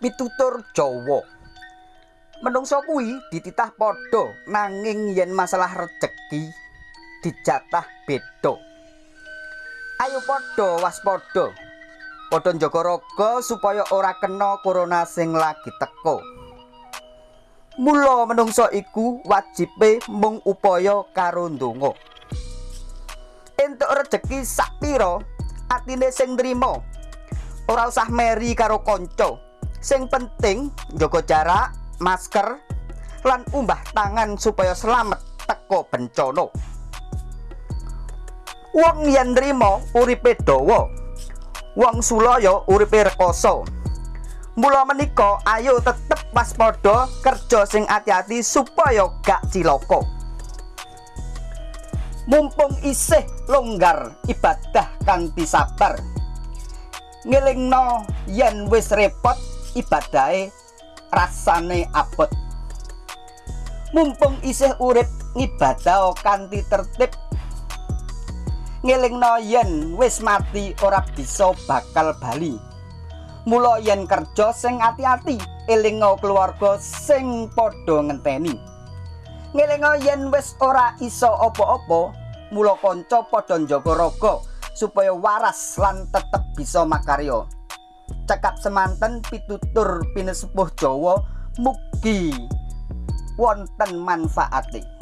pitutur Jawa. Menungso kuwi dititah padha nanging yen masalah rejeki dijatah beda. Ayo padha waspada. Padha njaga raga supaya ora kena corona sing lagi teka. Mula menungso iku wajibe mung upaya karo ndonga. Entuk rejeki sak pira atine sing nrimo. Ora usah meri karo kanca. Sing penting njaga jarak, masker, lan umbah tangan supaya selamat teko bencana. Wong yen nrimo uripe dawa. Wong sulaya uripe rekoso. Mula menika ayo tetep waspada kerja sing ati-ati supaya gak cilaka. Mumpung isih longgar ibadah kanthi sabar. Ngelingno yen wis repot ibadahe rasane abot. Mumpung isih urip ngibadah kanthi tertib ngelingno yen wis mati ora bisa bakal bali. Mula yen kerja sing ati-ati elingo keluarga sing padha ngenteni. Ngelingo yen wis ora iso apa-apa mula kanca padha njaga raga supaya waras lan tetep bisa makarya cekap semanten pitutur pinesepuh Jawa mugi wonten manfaate